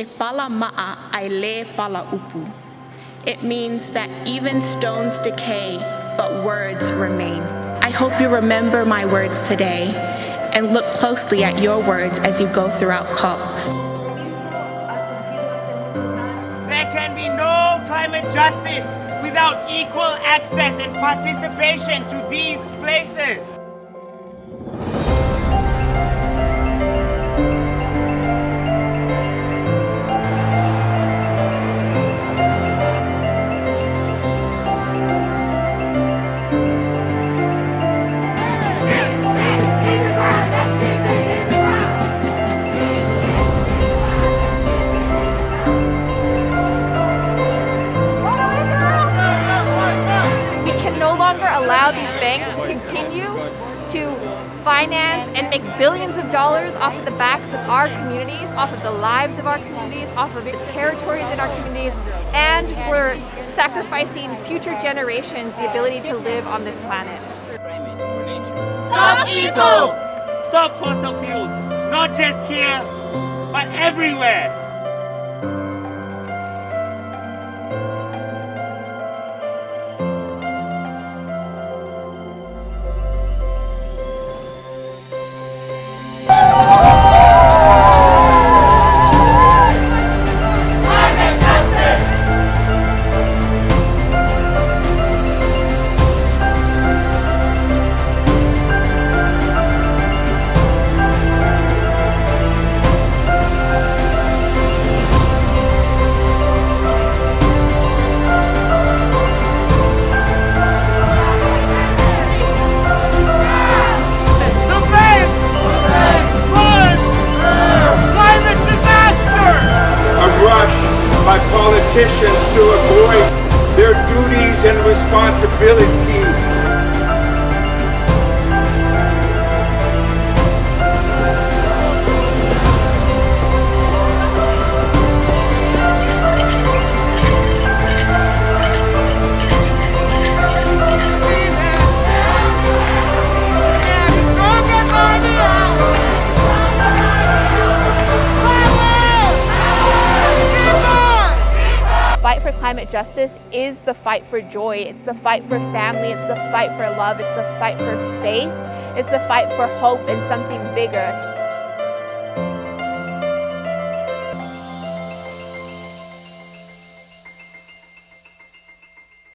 E pala ma'a ai le pala upu. It means that even stones decay, but words remain. I hope you remember my words today and look closely at your words as you go throughout COP. There can be no climate justice without equal access and participation to these places. Banks to continue to finance and make billions of dollars off of the backs of our communities, off of the lives of our communities, off of the territories in our communities, and we're sacrificing future generations the ability to live on this planet. Stop evil! Stop fossil fuels, not just here, but everywhere. Politicians to avoid their duties and responsibilities. Climate justice is the fight for joy. It's the fight for family. It's the fight for love. It's the fight for faith. It's the fight for hope and something bigger.